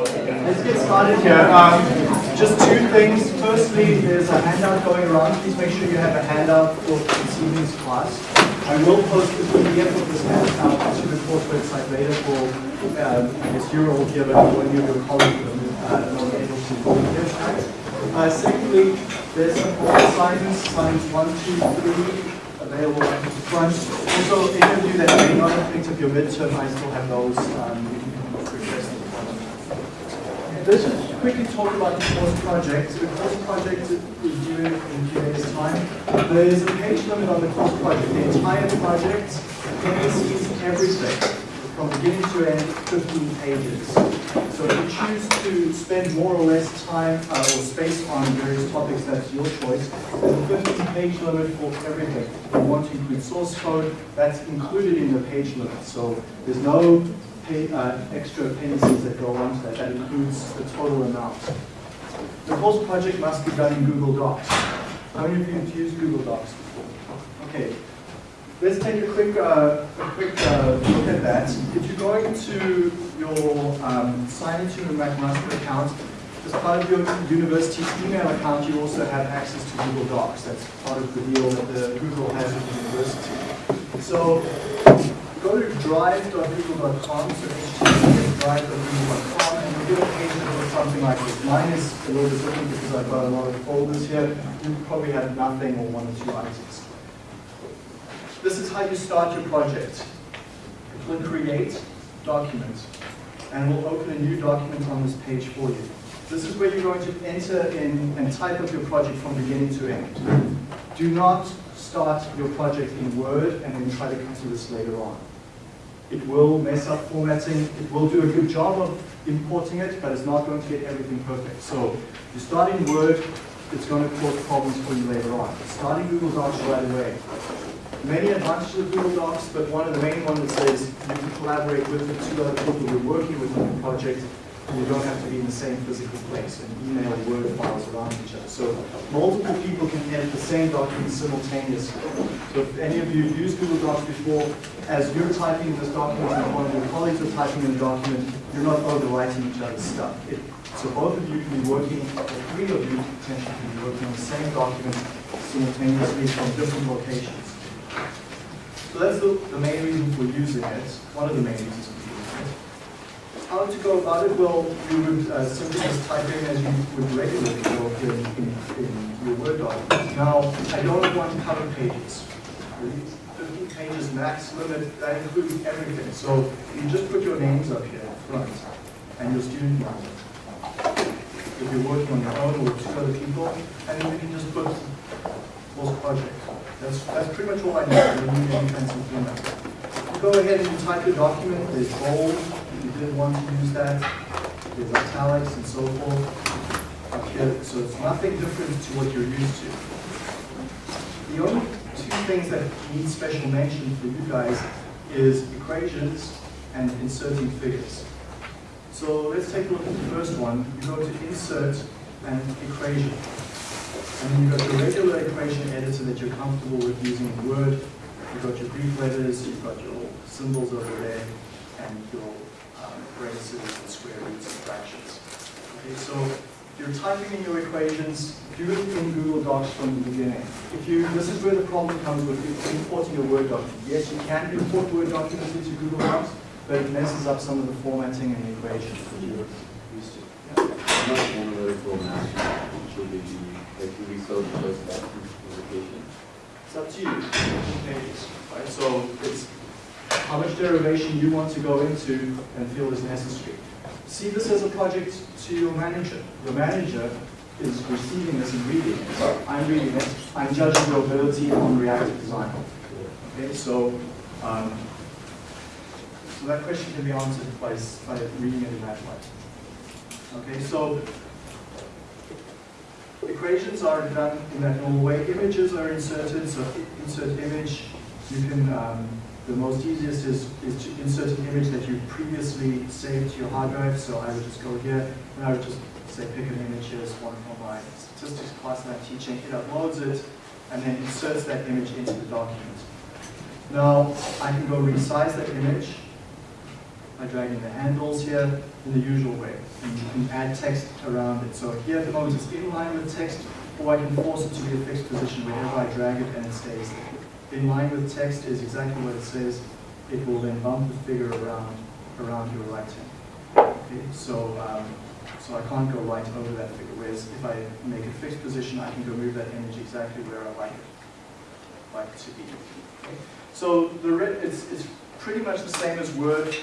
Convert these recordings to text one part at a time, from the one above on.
Let's get started here. Um, just two things. Firstly, there's a handout going around. Please make sure you have a handout for this evening's class. I will post the PDF of this handout to the course website later for, um, I guess you're all here, but when you your colleagues are uh, not able to go here. Uh, secondly, there's some assignments, assignments one, two, three, available at the front. Also, any of you that may not have picked up your midterm, I still have those. Um, you can request them. Just quickly talk about the course project. The course project is due in few days' time. There is a page limit on the course project. The entire project contains everything from beginning to end, 15 pages. So if you choose to spend more or less time uh, or space on various topics, that's your choice. There's a 15 page limit for everything. If you want to include source code, that's included in the page limit. So there's no pay, uh, extra appendices that go onto that. That includes the total amount. The course project must be done in Google Docs. How many of you have used Google Docs before? Okay, Let's take a quick, uh, a quick uh, look at that. If you go into your um, sign into your McMaster account, as part of your university email account, you also have access to Google Docs. That's part of the deal that the Google has with the university. So go to drive.google.com, so drive.google.com, and you get a page that looks something like this. Mine is a little bit different because I've got a lot of folders here. You probably have nothing or one or two items. This is how you start your project. Click Create, Document, and we'll open a new document on this page for you. This is where you're going to enter in and type up your project from beginning to end. Do not start your project in Word and then try to come to this later on. It will mess up formatting. It will do a good job of importing it, but it's not going to get everything perfect. So you start in Word, it's going to cause problems for you later on. Starting Google Docs right away many advantages of Google Docs, but one of the main ones is you can collaborate with the two other people you're working with on the project, you don't have to be in the same physical place and email Word files around each other. So multiple people can edit the same document simultaneously. So if any of you have used Google Docs before, as you're typing this document and one of your colleagues are typing in the document, you're not overwriting each other's stuff. It, so both of you can be working, or three of you potentially can be working on the same document simultaneously from different locations. So that's the, the main reason for using it, one of the main reasons. How to go about it? Well, you would uh, simply just type in as you would regularly go in, in, in your Word document. Now, I don't want cover pages. 15 pages max limit, that includes everything. So you just put your names up here in front and your student name. If you're working on your own or two other people, and then you can just put course project. That's, that's pretty much all I need. Don't need any fancy format. You go ahead and type your document. There's bold. Didn't want to use that, there's italics and so forth up here. So it's nothing different to what you're used to. The only two things that need special mention for you guys is equations and inserting figures. So let's take a look at the first one. You go to insert an equation. And then you've got your regular equation editor that you're comfortable with using in Word. You've got your Greek letters, you've got your symbols over there, and your um, braces and square roots and fractions. Okay, so if you're typing in your equations, do it in Google Docs from the beginning. If you, this is where the problem comes with importing a Word document. Yes, you can import Word documents into Google Docs, but it messes up some of the formatting and the equations that you're used to. Yeah. Not one of the should be like we saw the first. It's up to you, pages, right? So it's how much derivation you want to go into and feel is necessary. See this as a project to your manager. Your manager is receiving this and reading it. I'm reading it. I'm judging your ability on reactor design. Okay, so um, so that question can be answered by, by reading it in that way. Okay, so equations are done in that normal way. Images are inserted, so insert image. You can, um, the most easiest is, is to insert an image that you previously saved to your hard drive. So I would just go here, and I would just say pick an image. Here's one from my statistics class that I'm teaching. It uploads it, and then inserts that image into the document. Now, I can go resize that image. by dragging the handles here in the usual way. And you can add text around it. So here at the moment it's in line with text, or I can force it to be a fixed position wherever I drag it and it stays there. In line with text is exactly what it says. It will then bump the figure around, around your right hand. Okay, so, um, so I can't go right over that figure, whereas if I make a fixed position, I can go move that image exactly where I like it, like to be. Okay? So the it's, it's pretty much the same as Word,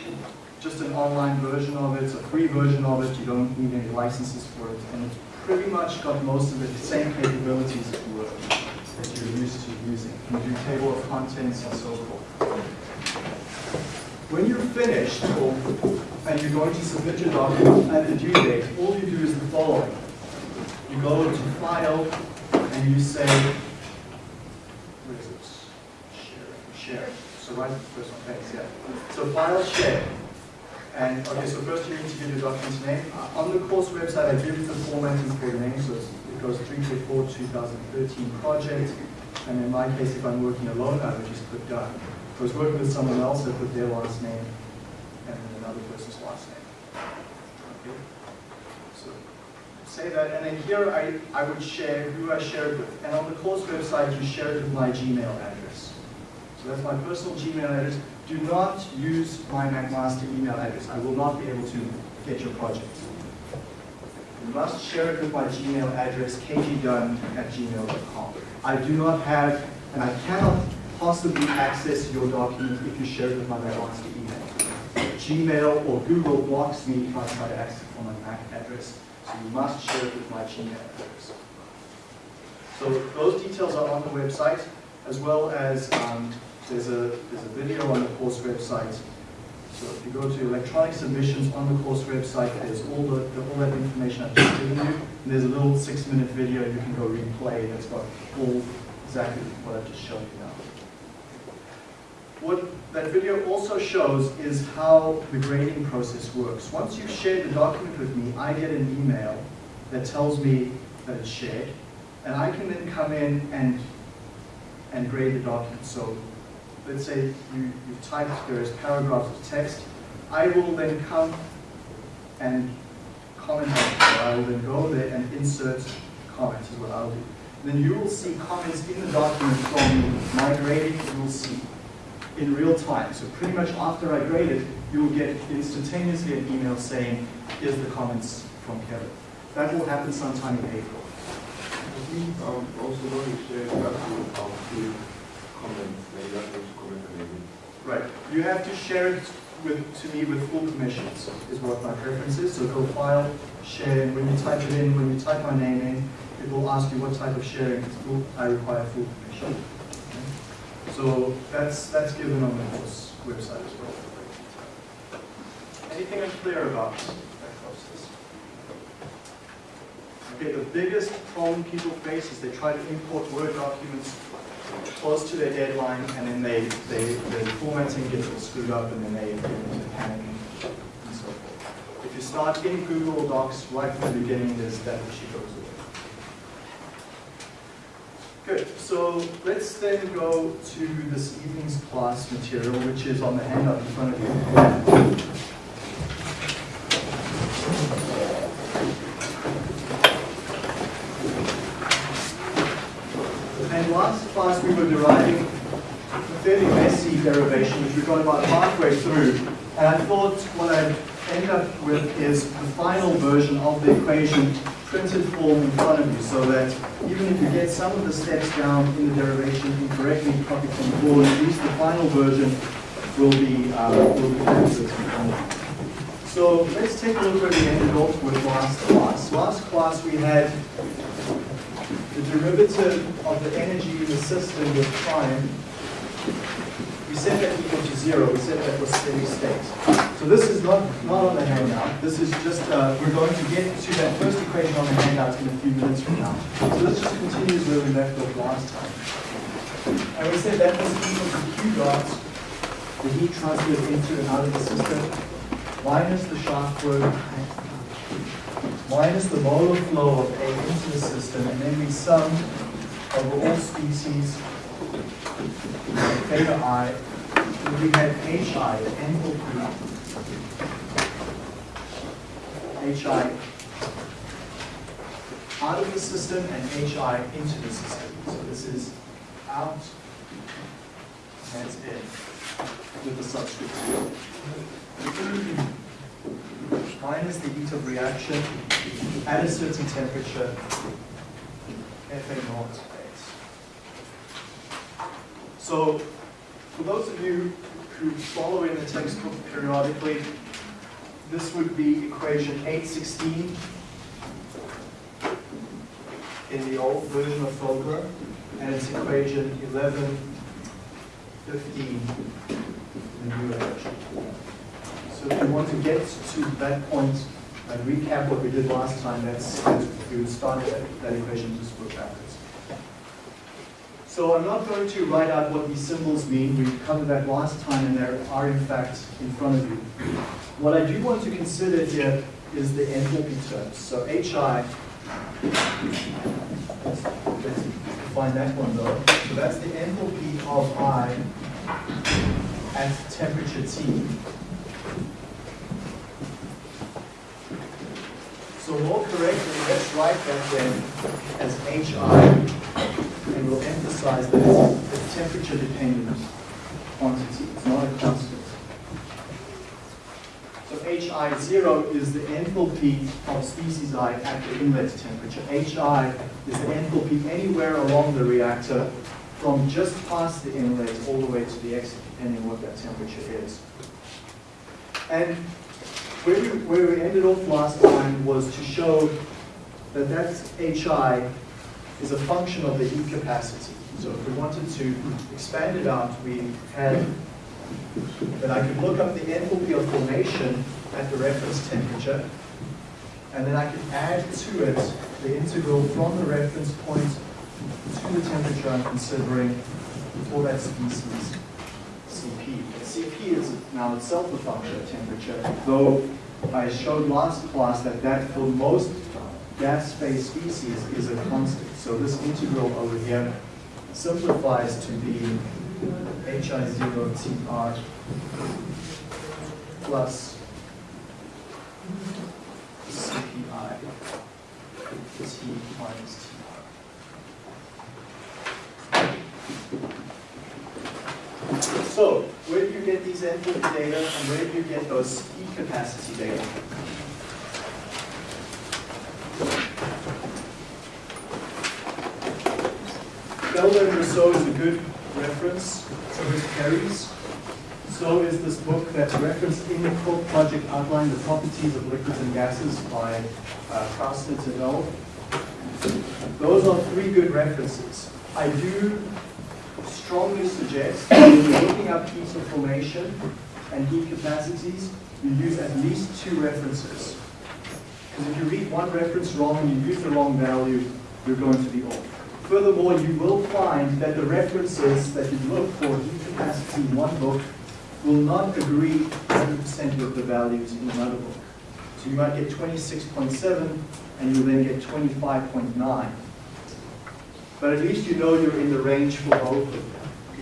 just an online version of it, it's a free version of it, you don't need any licenses for it, and it's pretty much got most of the same capabilities as Word that you're used to using. You do table of contents and so forth. When you're finished, or, and you're going to submit your document at the due date, all you do is the following. You go to File, and you say, where is it? Share, share. So right first one, thanks, yeah. So File, Share. And, okay, so first you need to give your document's name. On the course website, I give the formatting for the name, so it goes 344 2013 project. And in my case, if I'm working alone, I would just put done. If I was working with someone else, I put their last name and then another person's last name. Okay? So say that, and then here I, I would share who I share it with. And on the course website, you share it with my Gmail address. So that's my personal Gmail address. Do not use my McMaster email address. I will not be able to get your project. You must share it with my Gmail address, kgdunn at gmail.com. I do not have, and I cannot possibly access your document if you share it with my McMaster email. Gmail or Google blocks me if I try to access it from my Mac address, so you must share it with my Gmail address. So those details are on the website, as well as um, there's a there's a video on the course website. So if you go to electronic submissions on the course website, there's all the, the all that information I've just given you. And there's a little six-minute video you can go replay that's got all exactly what I've just shown you now. What that video also shows is how the grading process works. Once you've shared the document with me, I get an email that tells me that it's shared, and I can then come in and, and grade the document. So let's say you, you've typed various paragraphs of text, I will then come and comment on it. I will then go there and insert comments is what I'll do. Then you will see comments in the document from my grading, you will see in real time. So pretty much after I grade it, you will get instantaneously an email saying, here's the comments from Kevin. That will happen sometime in April. We um, also want to share that with our few comments, maybe that was comment maybe. Right. You have to share it with, to me with full permissions, is what my preference is. So go file, share, and when you type it in, when you type my name in, it will ask you what type of sharing. It's full, I require full permission. Okay? So that's, that's given on the course website as well. Anything unclear about that process? Okay, the biggest problem people face is they try to import Word documents close to their deadline, and then they, they, the formatting gets all screwed up, and then they get into panic and so forth. If you start in Google Docs right from the beginning, there's that issue goes away. Good, so let's then go to this evening's class material, which is on the handout in front of you. And class we were deriving a fairly messy derivation, which we got about halfway through. And I thought what I'd end up with is the final version of the equation printed form in front of you, so that even if you get some of the steps down in the derivation incorrectly, copied from the board, at least the final version will be, uh, will be you. So let's take a look where we ended off with last class. Last class we had the derivative of the energy in the system with time, we set that equal to zero, we set that was steady state. So this is not, not on the handout, this is just, uh, we're going to get to that first equation on the handout in a few minutes from now. So this just continues where we left off last time. And we said that was equal to Q dot, the heat transferred into and out of the system, minus the shaft work minus the molar flow of A into the system, and then we sum over all species, theta i, and we had HI, enthalpy HI out of the system and HI into the system. So this is out, and it's in with the subscript. Minus the heat of reaction at a certain temperature, Fa naught base. So, for those of you who follow in the textbook periodically, this would be equation 816 in the old version of Fogler, and it's equation 1115 in the new version. So if you want to get to that point and recap what we did last time, that's, you would start at that equation, just work backwards. So I'm not going to write out what these symbols mean. We covered that last time, and they are in fact in front of you. What I do want to consider here is the enthalpy terms. So HI, let's that one though. So that's the enthalpy of I at temperature T. So more correctly, let's write that then as HI, and we'll emphasize that it's a temperature dependent quantity. It's not a constant. So HI zero is the enthalpy of species I at the inlet temperature. HI is the enthalpy anywhere along the reactor from just past the inlet all the way to the exit, depending on what that temperature is. And where we, where we ended off last time was to show that that HI is a function of the heat capacity. So if we wanted to expand it out, we had that I could look up the enthalpy of formation at the reference temperature, and then I could add to it the integral from the reference point to the temperature I'm considering for that species. Is now itself a function of temperature, though I showed last class that that for most gas phase species is a constant. So this integral over here simplifies to be HI0 Tr plus CPI T minus Tr. So, where do you get these enthalpy data and where do you get those heat capacity data? Felder and Rousseau is a good reference. So is Perry's. So is this book that's referenced in the Cook Project Outline, The Properties of Liquids and Gases by uh, al. Those are three good references. I do strongly suggest that when you're looking up heat of formation and heat capacities, you use at least two references. Because if you read one reference wrong and you use the wrong value, you're going to be off. Furthermore, you will find that the references that you look for heat capacity in one book will not agree 100% with the values in another book. So you might get 26.7 and you then get 25.9. But at least you know you're in the range for both of them.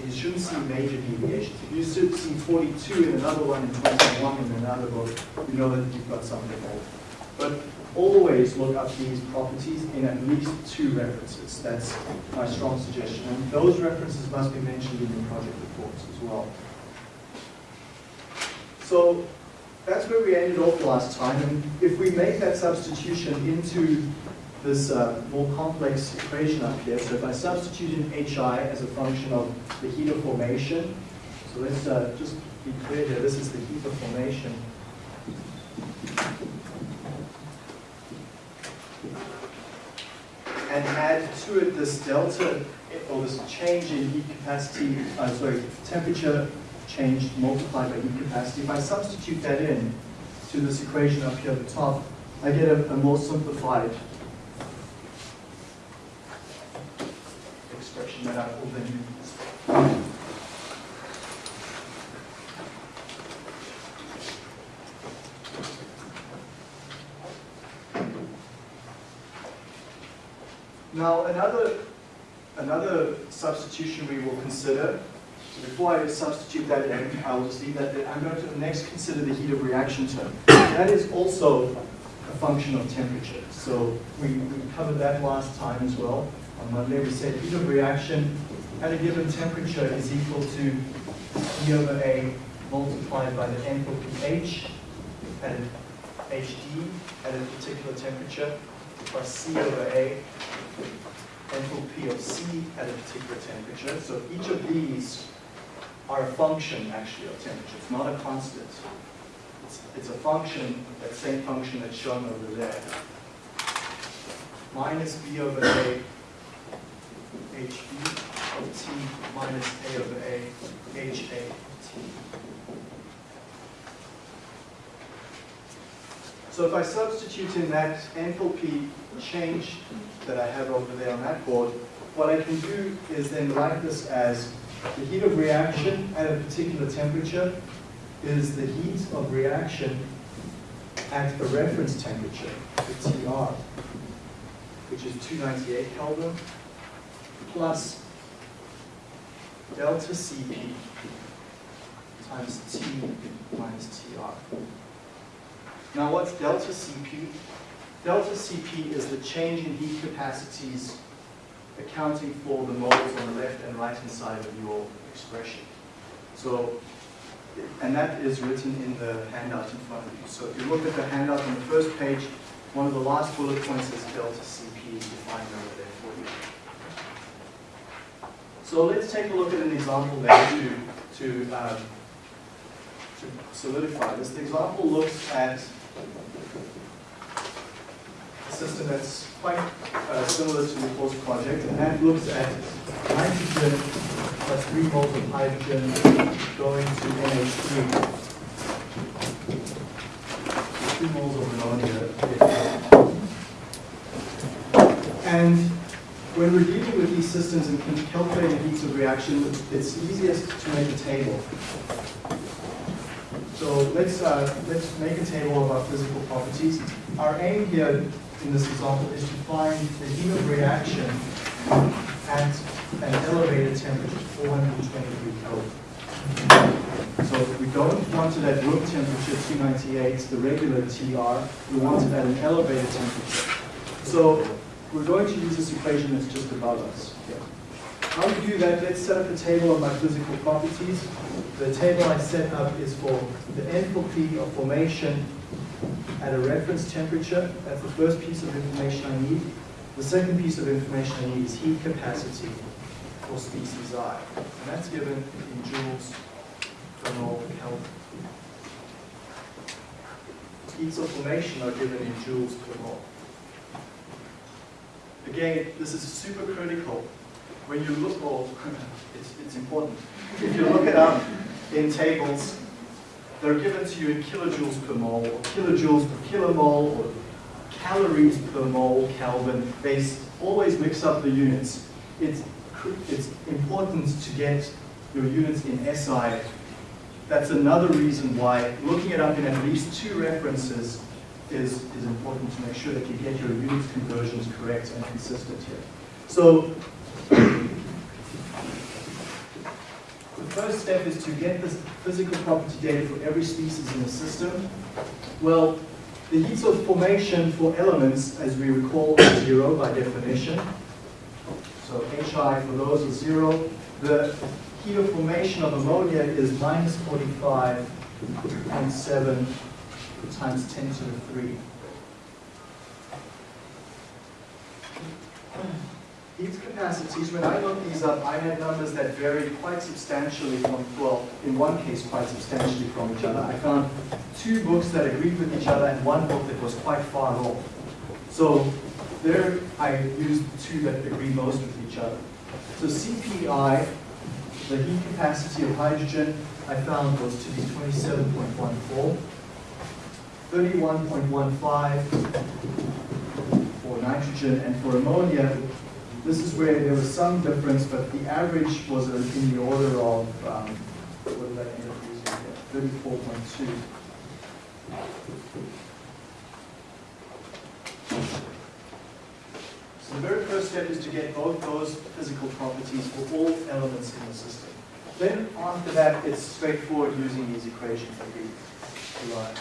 You shouldn't see major deviations. If you see 42 in another one and 21 in another book, you know that you've got something off. But always look up these properties in at least two references. That's my strong suggestion. And those references must be mentioned in the project reports as well. So that's where we ended off last time. And if we make that substitution into this uh, more complex equation up here, so if I substitute in HI as a function of the heat of formation, so let's uh, just be clear here, this is the heat of formation. And add to it this delta, or this change in heat capacity, uh, sorry, temperature change multiplied by heat capacity. If I substitute that in to this equation up here at the top, I get a, a more simplified expression that I will then use. Now another another substitution we will consider. So before I substitute that in, I'll just leave that there. I'm going to next consider the heat of reaction term. That is also a function of temperature. So we, we covered that last time as well. On Monday, we said heat of reaction at a given temperature is equal to E over A multiplied by the enthalpy H at an HD at a particular temperature plus C over A enthalpy of C at a particular temperature. So each of these are a function actually of temperature. It's not a constant. It's, it's a function, that same function that's shown over there. Minus B over A HB of T minus A over A of T. So if I substitute in that enthalpy change that I have over there on that board, what I can do is then write this as the heat of reaction at a particular temperature is the heat of reaction at a reference temperature, the TR, which is 298 Kelvin, plus delta Cp times T minus TR. Now what's delta Cp? Delta Cp is the change in heat capacities accounting for the moles on the left and right hand side of your expression. So, and that is written in the handout in front of you. So if you look at the handout on the first page, one of the last bullet points is delta Cp defined over there for you. So let's take a look at an example then to, to, um, to solidify this. The example looks at a system that's quite uh, similar to the course project, and that looks at nitrogen plus 3 moles of hydrogen going to NH3. 2 moles of ammonia. And when we're dealing with these systems and calculating heats of reaction, it's easiest to make a table. So let's, uh, let's make a table of our physical properties. Our aim here in this example is to find the heat of reaction at an elevated temperature, 423 Kelvin. So we don't want it at room temperature 298, the regular TR, we want it at an elevated temperature. So we're going to use this equation that's just above us. here. How we do that, let's set up a table of my physical properties. The table I set up is for the enthalpy of formation at a reference temperature. That's the first piece of information I need. The second piece of information I need is heat capacity for species I. And that's given in joules per mole Kelvin. Heats of formation are given in joules per mole. Again, this is super critical. When you look, or oh, it's, it's important. If you look it up in tables, they're given to you in kilojoules per mole, or kilojoules per kilomole, or calories per mole Kelvin. They always mix up the units. It's, it's important to get your units in SI. That's another reason why looking it up in at least two references is, is important to make sure that you get your unit conversions correct and consistent here. So the first step is to get the physical property data for every species in the system. Well, the heats of formation for elements, as we recall, are zero by definition. So HI for those is zero. The heat of formation of ammonia is minus 45.7 times 10 to the 3. Heat capacities, when I looked these up, I had numbers that varied quite substantially from, well, in one case, quite substantially from each other. I found two books that agreed with each other and one book that was quite far off. So there I used the two that agree most with each other. So CPI, the heat capacity of hydrogen, I found was to be 27.14. 31.15 for nitrogen, and for ammonia, this is where there was some difference, but the average was in the order of, um, what did I end up using here? 34.2. So the very first step is to get both those physical properties for all elements in the system. Then after that, it's straightforward using these equations that we derived.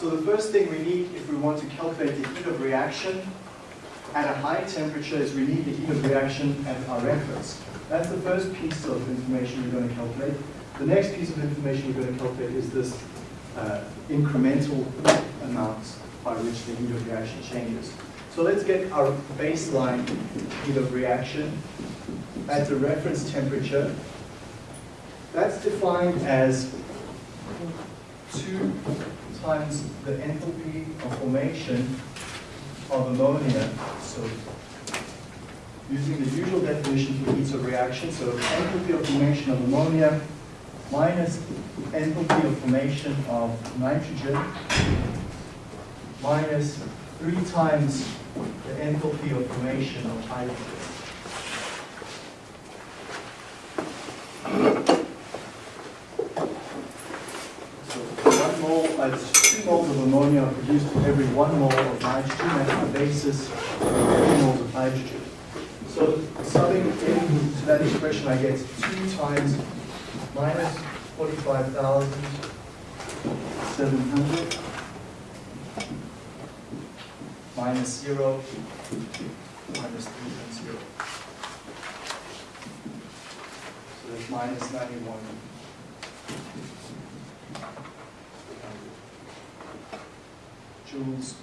So the first thing we need if we want to calculate the heat of reaction at a high temperature is we need the heat of reaction at our reference. That's the first piece of information we're going to calculate. The next piece of information we're going to calculate is this uh, incremental amount by which the heat of reaction changes. So let's get our baseline heat of reaction at the reference temperature. That's defined as two times the enthalpy of formation of ammonia. So using the usual definition for heat of reaction, so enthalpy of formation of ammonia minus enthalpy of formation of nitrogen minus three times the enthalpy of formation of hydrogen. So one mole, uh, two moles of ammonia are produced for every one mole of nitrogen. That's the basis for three moles of hydrogen. So subbing into that expression, I get two times minus 45,700 minus zero minus three times zero. So that's minus 91. joules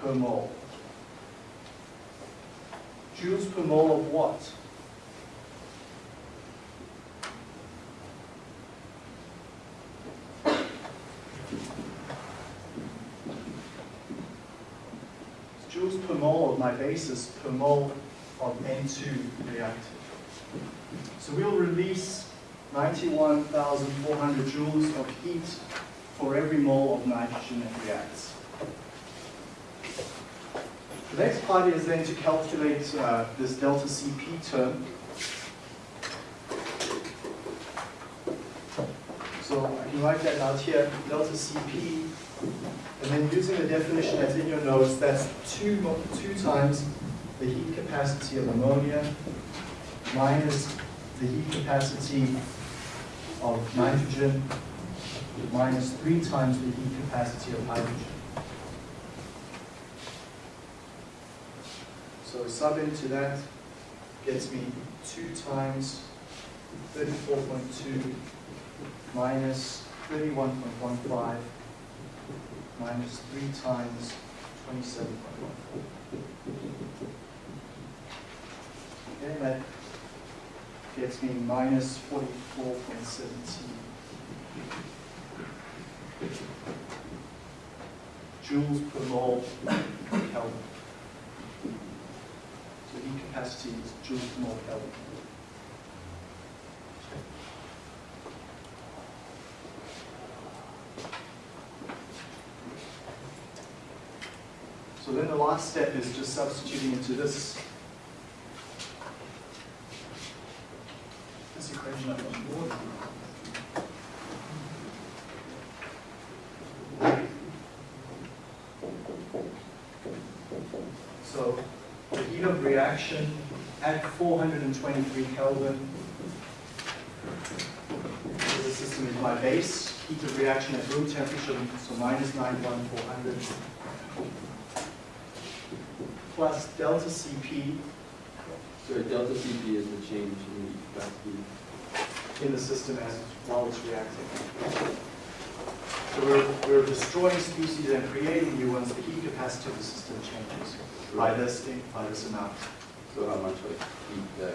per mole. Joules per mole of what? Joules per mole of my basis per mole of N2 reactive. So we'll release 91,400 joules of heat for every mole of nitrogen that reacts. The next part is then to calculate uh, this delta Cp term. So I can write that out here, delta Cp, and then using the definition that's in your notes, that's two, two times the heat capacity of ammonia minus the heat capacity of nitrogen minus three times the heat capacity of hydrogen. So sub into that gets me two times thirty-four point two minus thirty-one point one five minus three times twenty-seven point one four. Okay, that gets me minus forty-four point seventeen. joules per mole Kelvin. So heat capacity is joules per mole Kelvin. So then the last step is just substituting into this this equation the board. So the heat of reaction at 423 Kelvin. So the system is my base. Heat of reaction at room temperature, so minus 91400 plus delta CP. Sorry, delta CP is the change in the capacity in the system as while it's reacting. So we're, we're destroying species and creating new ones. The heat capacity of the system changes right. by this by this amount. So how much like heat that?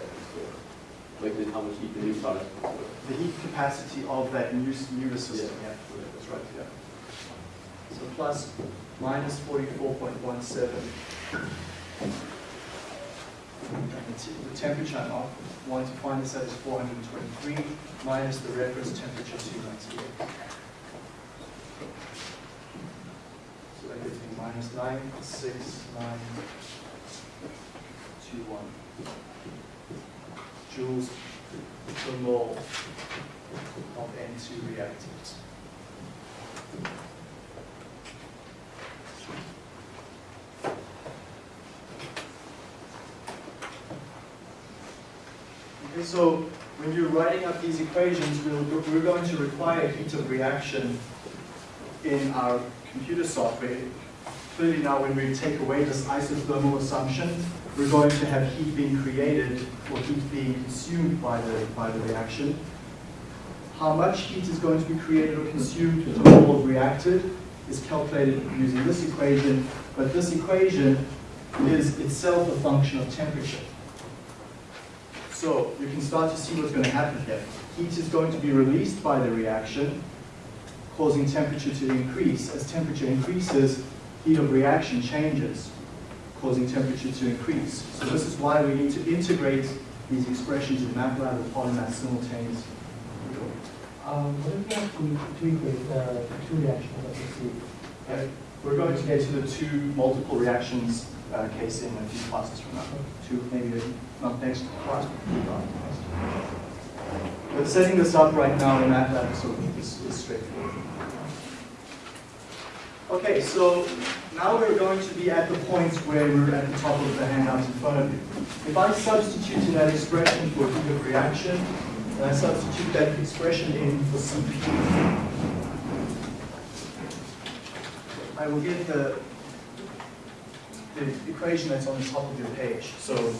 Like the, how much heat the new product? The heat capacity of that new new system. Yeah, yeah. that's right. Yeah. So plus minus 44.17 the temperature of want to find this at is 423 minus the reference temperature 298. So that gives me minus 96921 joules per mole of N2 reactants. Okay, so when you're writing up these equations, we'll, we're going to require heat of reaction in our computer software. Clearly now when we take away this isothermal assumption, we're going to have heat being created or heat being consumed by the, by the reaction. How much heat is going to be created or consumed or reacted is calculated using this equation, but this equation is itself a function of temperature. So you can start to see what's going to happen here. Heat is going to be released by the reaction, causing temperature to increase. As temperature increases, heat of reaction changes, causing temperature to increase. So this is why we need to integrate these expressions in MATLAB and Polymath simultaneously. Um, what if we have to, to equate the two reactions that we see? We're going to get to the two multiple reactions uh, case in a few classes from now. Two, maybe not next class, but. But setting this up right now in MATLAB of- is, is straightforward. Okay, so now we're going to be at the point where we're at the top of the handouts in front of you. If I substitute in that expression for heat of reaction, and I substitute that expression in for CP, I will get the, the equation that's on the top of your page. So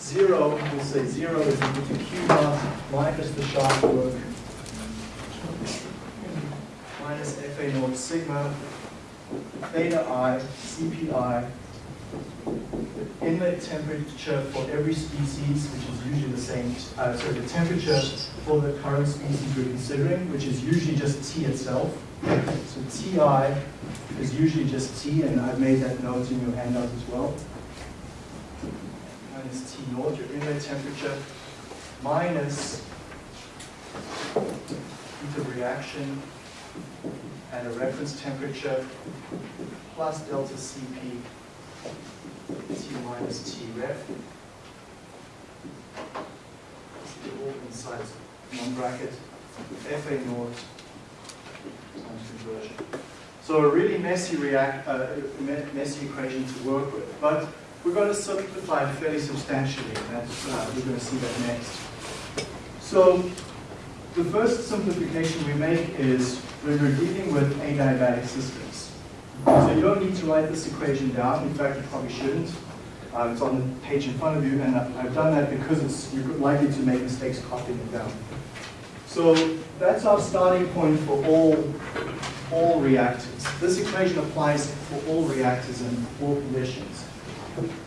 zero, we'll say zero is equal to Q dot minus the shaft work minus FA naught sigma theta i CPI inlet temperature for every species, which is usually the same, uh, so the temperature for the current species we're considering, which is usually just T itself. So Ti is usually just T, and I've made that note in your handout as well. Minus T naught, your inlet temperature, minus heat of reaction at a reference temperature, plus delta Cp, T minus T ref. All inside one bracket, FA naught conversion. So a really messy react, uh, me- messy equation to work with, but we're going to simplify it fairly substantially, and uh, we're going to see that next. So the first simplification we make is when we're dealing with adiabatic systems. So you don't need to write this equation down. In fact, you probably shouldn't. Uh, it's on the page in front of you, and I've I've done that because it's, you're likely to make mistakes copying it down. So that's our starting point for all, all reactors. This equation applies for all reactors in all conditions.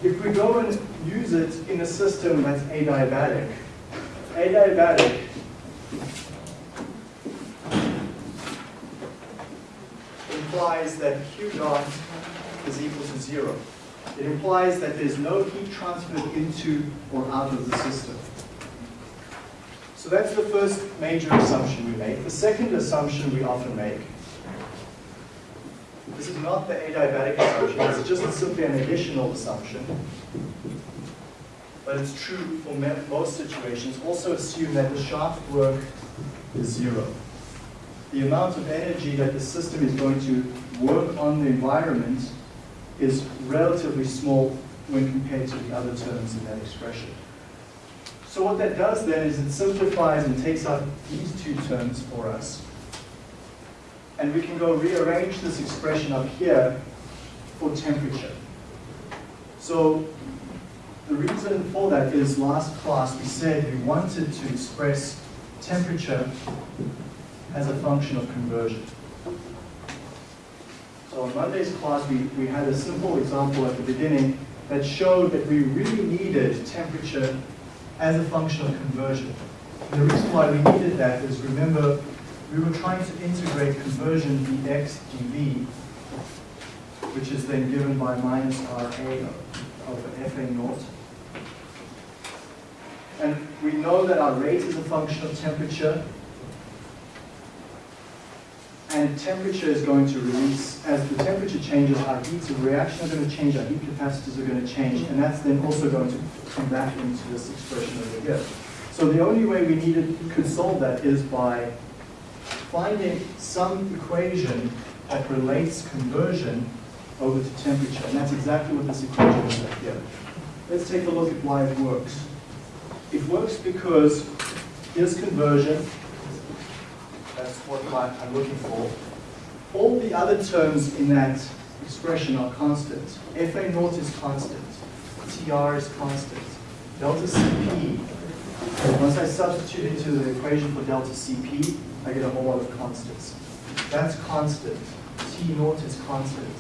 If we go and use it in a system that's adiabatic, adiabatic implies that Q dot is equal to zero. It implies that there's no heat transferred into or out of the system. So that's the first major assumption we make. The second assumption we often make, this is not the adiabatic assumption, it's just simply an additional assumption. But it's true for most situations. Also assume that the shaft work is zero. The amount of energy that the system is going to work on the environment is relatively small when compared to the other terms in that expression. So what that does then is it simplifies and takes out these two terms for us. And we can go rearrange this expression up here for temperature. So the reason for that is last class we said we wanted to express temperature as a function of conversion. So in Monday's class, we, we had a simple example at the beginning that showed that we really needed temperature as a function of conversion. And the reason why we needed that is, remember, we were trying to integrate conversion dx dv, which is then given by minus RA over FA naught. And we know that our rate is a function of temperature, and temperature is going to release, as the temperature changes, our heats of reaction are going to change, our heat capacitors are going to change, and that's then also going to come back into this expression over here. So the only way we needed, could solve that is by finding some equation that relates conversion over to temperature. And that's exactly what this equation is up here. Let's take a look at why it works. It works because here's conversion. What I'm looking for. All the other terms in that expression are constant. FA naught is constant. TR is constant. Delta CP, once I substitute into the equation for delta CP, I get a whole lot of constants. That's constant. T naught is constant.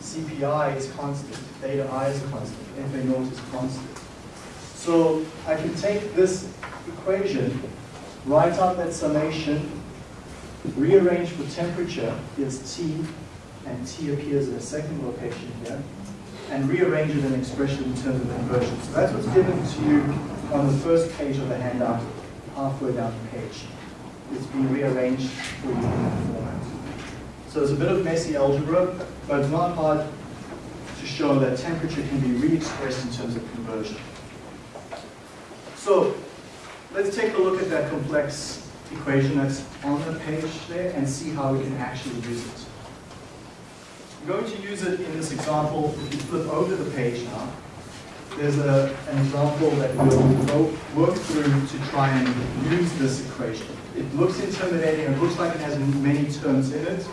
CPI is constant. Theta I is constant. FA naught is constant. So I can take this equation, write out that summation, rearrange for temperature, here's T, and T appears in a second location here, and rearrange it in an expression in terms of conversion. So that's what's given to you on the first page of the handout, halfway down the page. It's been rearranged for you in that format. So it's a bit of messy algebra, but it's not hard to show that temperature can be re-expressed in terms of conversion. So let's take a look at that complex equation that's on the page there and see how we can actually use it. I'm going to use it in this example. If you flip over the page now, there's a, an example that we'll work through to try and use this equation. It looks intimidating, it looks like it has many terms in it,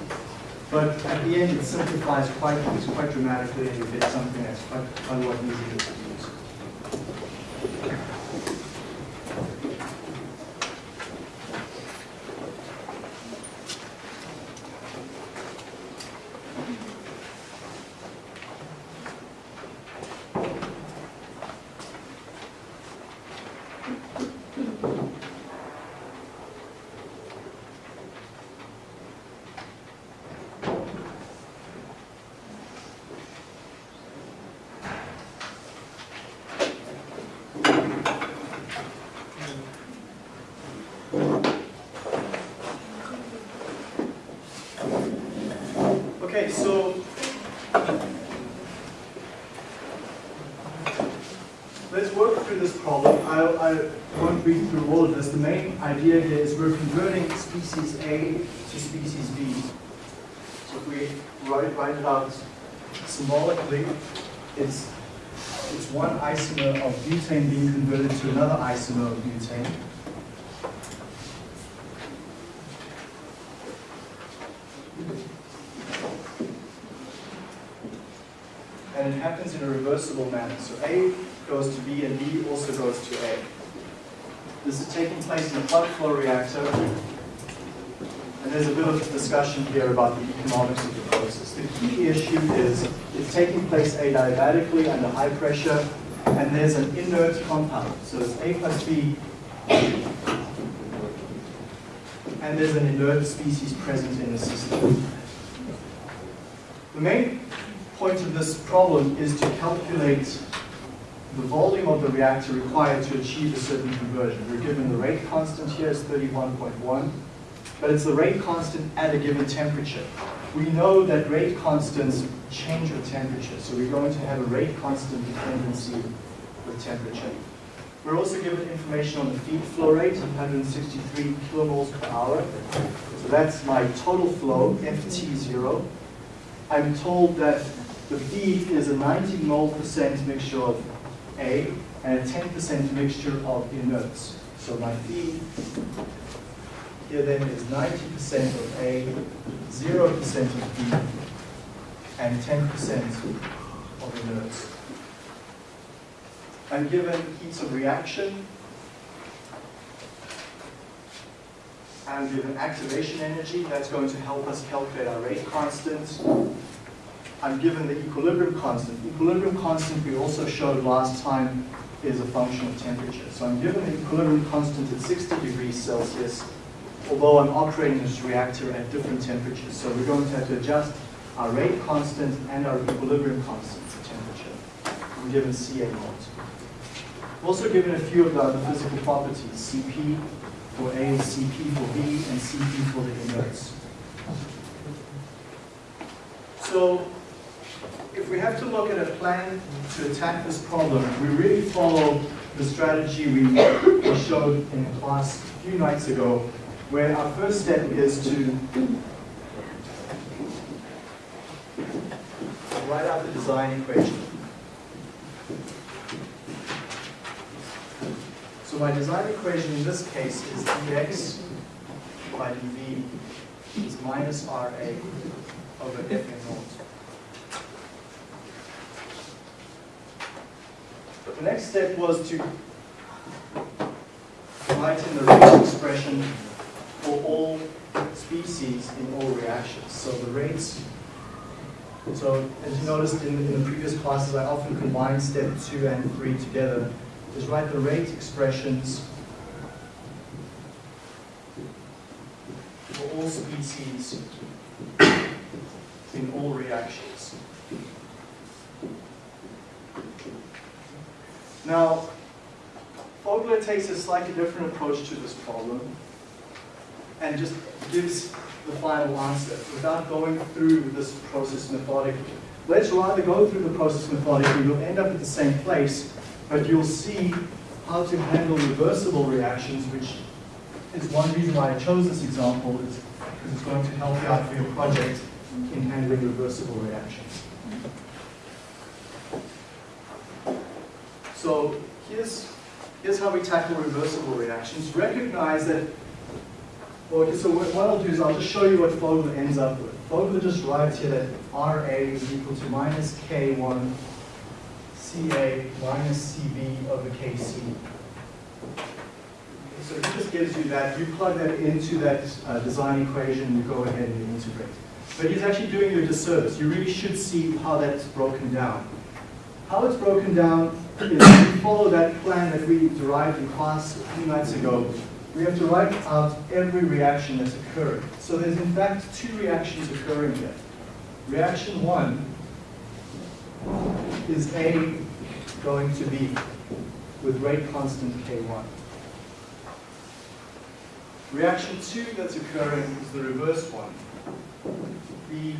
but at the end it simplifies quite, quite dramatically and you get something that's quite, quite a lot easier to use. Okay, so let's work through this problem. I, I won't read through all of this. The main idea here is we're converting species A to species B. So if we write, write it out symbolically, it's, it's one isomer of butane being converted to another isomer of. and it happens in a reversible manner. So A goes to B and B also goes to A. This taking place in a plug flow reactor, and there's a bit of discussion here about the economics of the process. The key issue is it's taking place adiabatically under high pressure, and there's an inert compound. So it's A plus B, and there's an inert species present in the system. The main point of this problem is to calculate the volume of the reactor required to achieve a certain conversion. We're given the rate constant here is 31.1, but it's the rate constant at a given temperature. We know that rate constants change with temperature, so we're going to have a rate constant dependency with temperature. We're also given information on the feed flow rate, 163 kilomoles per hour. So that's my total flow, FT0. I'm told that the feed is a 90 mole percent mixture of A and a 10% mixture of inerts. So my feed here then is 90% of A, 0% of B, and 10% of inerts. I'm given heats of reaction. I'm given activation energy. That's going to help us calculate our rate constant. I'm given the equilibrium constant. The Equilibrium constant we also showed last time is a function of temperature. So I'm given the equilibrium constant at 60 degrees Celsius, although I'm operating this reactor at different temperatures. So we're going to have to adjust our rate constant and our equilibrium constant for temperature. I'm given Ca naught. I'm also given a few of the other physical properties, Cp for A, Cp for B, and Cp for the inerts. So we have to look at a plan to attack this problem, we really follow the strategy we, we showed in class a few nights ago where our first step is to write out the design equation. So my design equation in this case is dx by dv is minus Ra over f n naught. The next step was to write in the rate expression for all species in all reactions. So the rates, so as you noticed in, in the previous classes, I often combine step two and three together. Is write the rate expressions for all species in all reactions. Now, Fogler takes a slightly different approach to this problem and just gives the final answer without going through this process methodically. Let's rather go through the process methodically. You'll end up at the same place, but you'll see how to handle reversible reactions, which is one reason why I chose this example, is because it's going to help you out for your project in handling reversible reactions. So here's, here's how we tackle reversible reactions. Recognize that, well, okay, so what, I'll do is I'll just show you what Fogler ends up with. Fogler just writes here that RA is equal to minus K1 CA minus CB over KC. So it just gives you that, you plug that into that uh, design equation, you go ahead and integrate. But he's actually doing you a disservice. You really should see how that's broken down. How it's broken down is we follow that plan that we derived in class a few nights ago. We have to write out every reaction that's occurring. So there's in fact two reactions occurring here. Reaction one is A going to B with rate constant K1. Reaction two that's occurring is the reverse one. B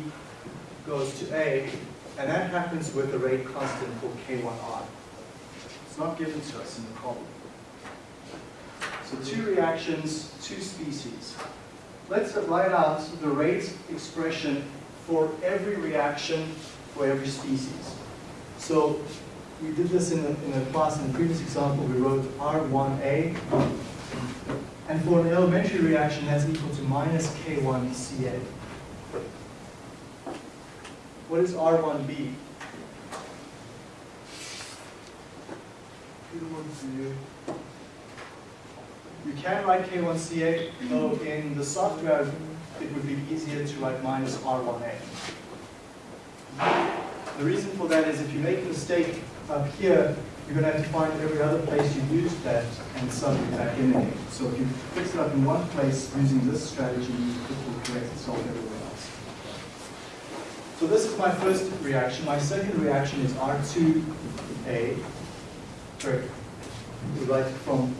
goes to A, and that happens with a rate constant called K1R. It's not given to us in the problem. So two reactions, two species. Let's write out the rate expression for every reaction for every species. So we did this in the, in the class in the previous example. We wrote R1A, and for an elementary reaction, that's equal to minus K1CA. What is R1B? You can write K1CA, though in the software it would be easier to write minus R1A. The reason for that is if you make a mistake up here, you're going to have to find every other place you used that and sub it back in again. So if you fix it up in one place using this strategy, it will correct itself everywhere else. So this is my first reaction. My second reaction is R2A. Sorry, we write from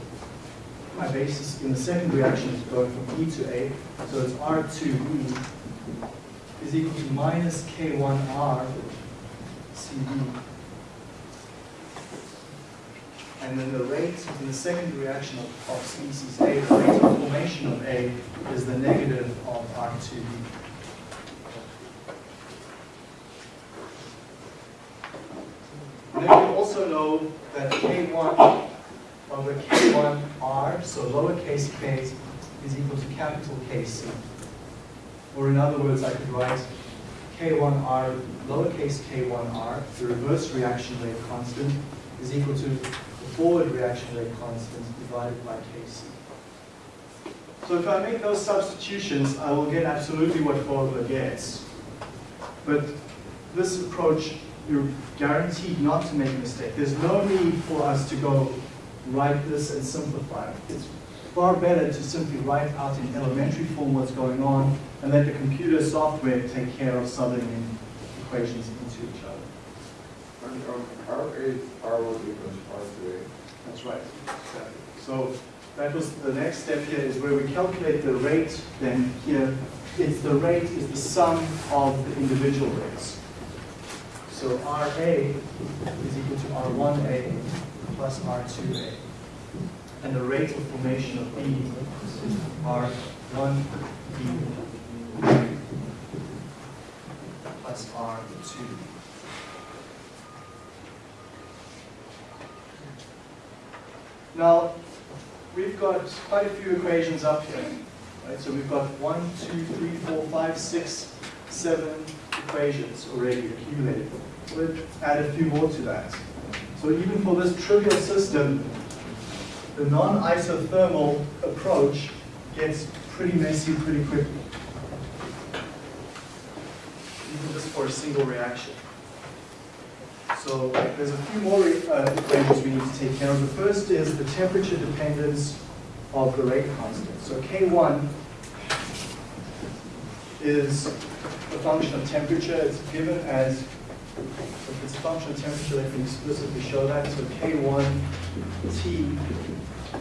my basis in the second reaction is going from E to A. So it's R2B is equal to minus K1R CB. And then the rate in the second reaction of, of species A, the rate of formation of A is the negative of R2B. And then we also know that K1 over K1R, so lowercase k, is equal to capital KC. Or in other words, I could write K1R, lowercase k1r, the reverse reaction rate constant, is equal to the forward reaction rate constant divided by Kc. So if I make those substitutions, I will get absolutely what Fogler gets. But this approach, you're guaranteed not to make a mistake. There's no need for us to go write this and simplify it. It's far better to simply write out in elementary form what's going on and let the computer software take care of subbing in equations into each other. And um, R is R1 equals R2A. That's right. Exactly. So that was the next step here is where we calculate the rate. Then here, it's the rate is the sum of the individual rates. So RA is equal to R1A plus R2A. And the rate of formation of B is R one E plus R two. Now, we've got quite a few equations up here. Right? So we've got one, two, three, four, five, six, seven equations already accumulated. We'll add a few more to that. So even for this trivial system, the non-isothermal approach gets pretty messy pretty quickly. Even just for a single reaction. So there's a few more uh, equations we need to take care of. The first is the temperature dependence of the rate constant. So K1 is a function of temperature. It's given as, if it's a function of temperature, let me explicitly show that. So K1T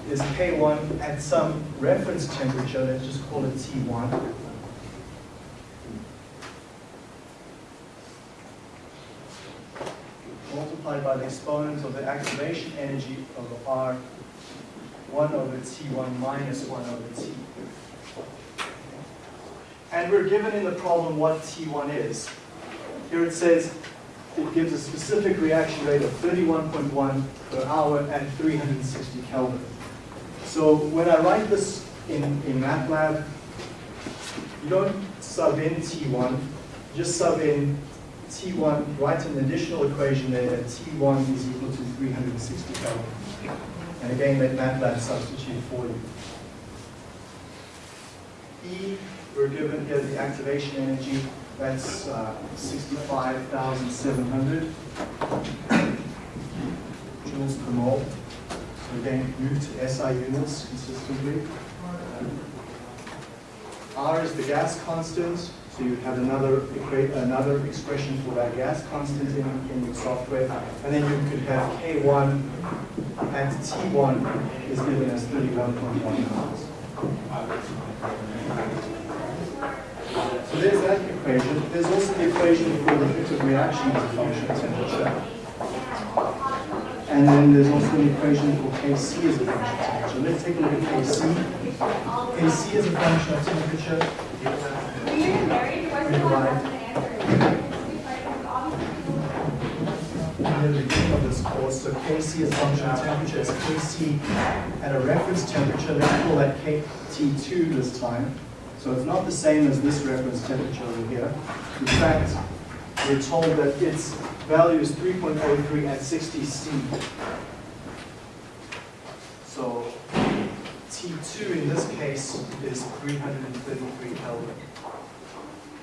is K1 at some reference temperature, let's just call it T1. multiplied by the exponent of the activation energy of R 1 over T1 minus 1 over T. And we're given in the problem what T1 is. Here it says it gives a specific reaction rate of 31.1 per hour at 360 Kelvin. So when I write this in, in MATLAB, you don't sub in T1, just sub in T1, write an additional equation there that T1 is equal to 360 Kelvin. And again, let MATLAB substitute for you. E, we're given here the activation energy, that's uh, 65,700 joules per mole. So again, move to SI units consistently. R is the gas constant, so you have another another expression for that gas constant in, in your software. And then you could have K1 and T1 is given as 31.1 miles. So there's that equation. There's also the equation for the rate of reaction as a function of temperature. And then there's also an equation for Kc as a function of temperature. Let's take a look at Kc. Kc is a function of temperature. Near the beginning of this course, so Kc is a function of temperature. It's Kc at a reference temperature. Let's call that KT2 this time. So it's not the same as this reference temperature over here. In fact, we're told that its value is 3.03 at 60 C. So T2 in this case is 333 Kelvin,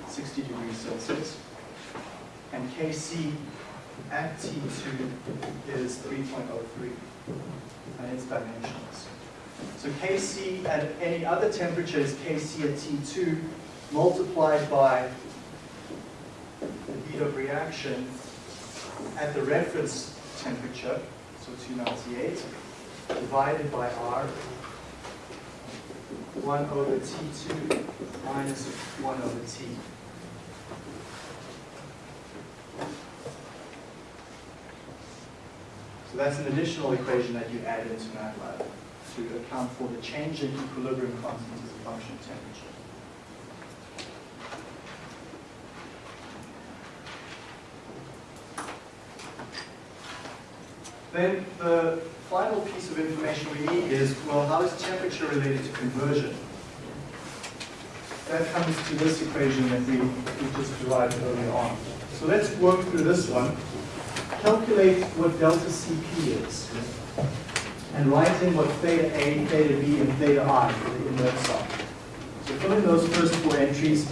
60 degrees Celsius. And Kc at T2 is 3.03, and its dimensions. So Kc at any other temperature is Kc at T2 multiplied by the heat of reaction at the reference temperature, so 298, divided by R, 1 over T2 minus 1 over T. So that's an additional equation that you add into MATLAB to account for the change in equilibrium constant as a function of temperature. Then the final piece of information we need is, well, how is temperature related to conversion? That comes to this equation that we, we just derived earlier on. So let's work through this one. Calculate what delta Cp is. And write in what theta A, theta B, and theta I for the inert soft. So fill in those first four entries.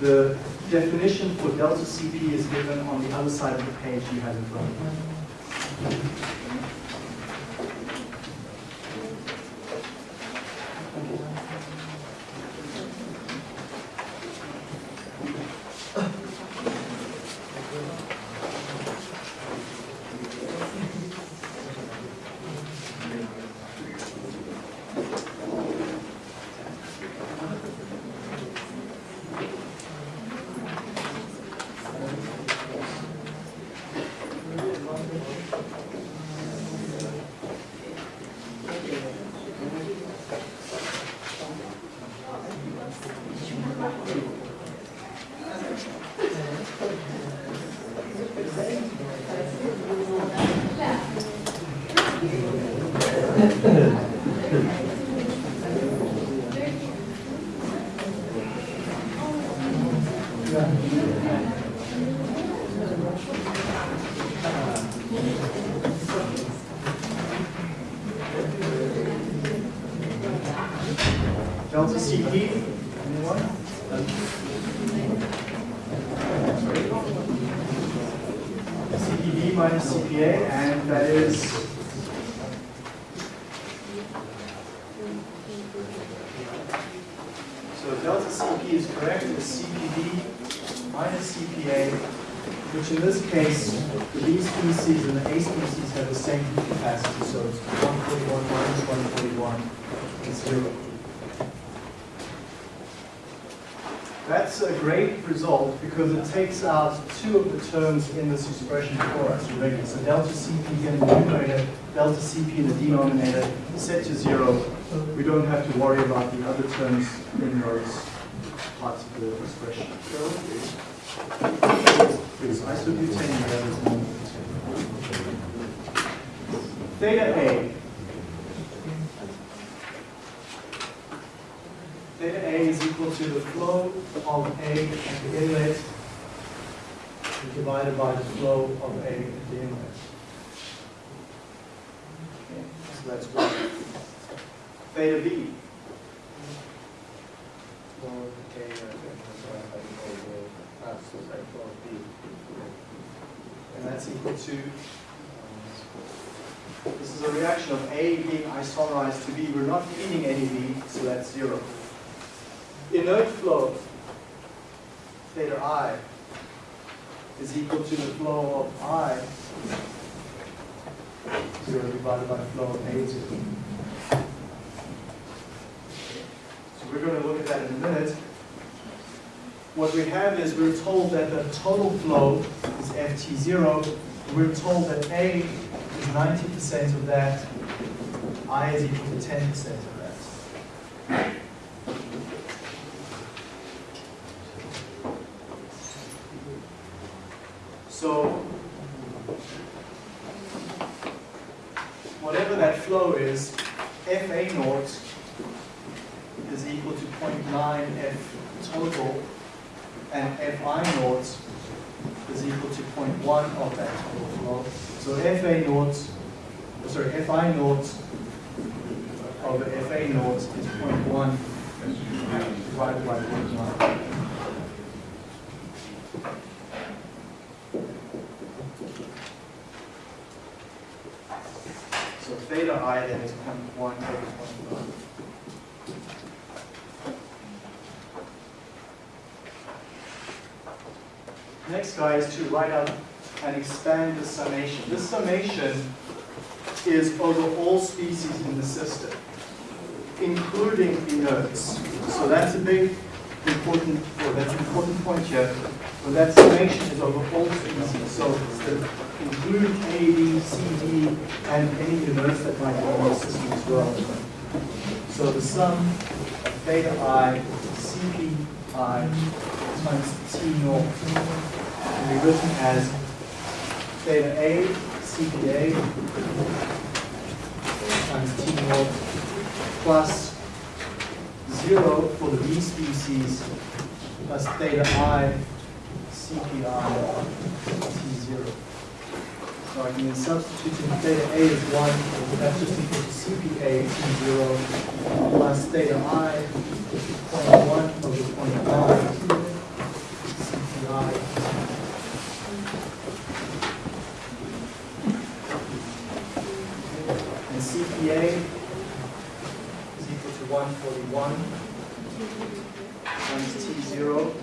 The definition for delta Cp is given on the other side of the page you have in front of you. That is So delta CP is correct, it's CPB minus CPA, which in this case, the B species and the A species have the same capacity, so it's 141 minus 141 is zero. That's a great result because it takes out two of the terms in this expression for us already. So delta CP in the numerator, delta CP in the denominator, set to zero. We don't have to worry about the other terms in those parts of the expression. It's. Theta A. Theta A is equal to the flow of A at the inlet divided by the flow of A at the inlet. Okay, So that's one. Theta B. Uh, and that's equal to, um, this is a reaction of A being isomerized to B. We're not feeding any B, so that's zero. Inert flow, theta I, is equal to the flow of I, zero divided by the flow of A zero. So we're going to look at that in a minute. What we have is we're told that the total flow is ft0. We're told that A is 90% of that, I is equal to 10% of that. So whatever that flow is, FA naught is equal to 0.9 F total, and Fi naught is equal to 0.1 of that total flow. So Fa naught, sorry, Fi naught over Fa naught is 0.1 divided by 0.1. So theta i then is 0.1 over 0.1. Next guy is to write out and expand the summation. This summation is over all species in the system, including inerts. So that's a big important, well, that's an important point here. But that summation is over all species. So include A, B, C, D, and any inerts that might be in the system as well. So the sum of theta i, Cp i times T naught can be written as theta A, Cpa times T naught plus zero for the B species plus theta I, Cpi, T0. So I can substitute in theta A is 1, that's just equal to CPA T0 plus theta I, 0.1 over 0.9 CPI. CPA is equal to 141 times T0.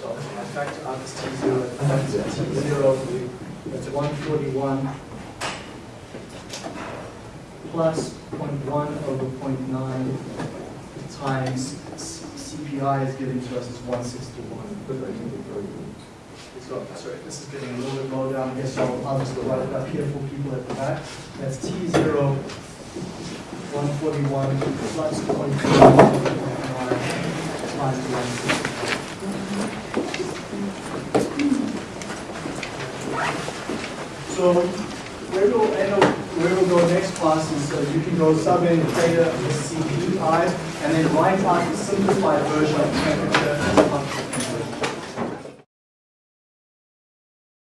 So I factor out this T0, that's T0, that's 141 plus 0.1 over 0.9 times CPI is given to us as 161. So, sorry, this is getting a little bit low down here, so I'll just write it up here for people at the back. That's T0, 141 plus 0.9 over 0.9 times 161. So where we'll end up where we'll go next class is uh, you can go sub in theta SCP5 and then write out the simplified version of temperature as a function.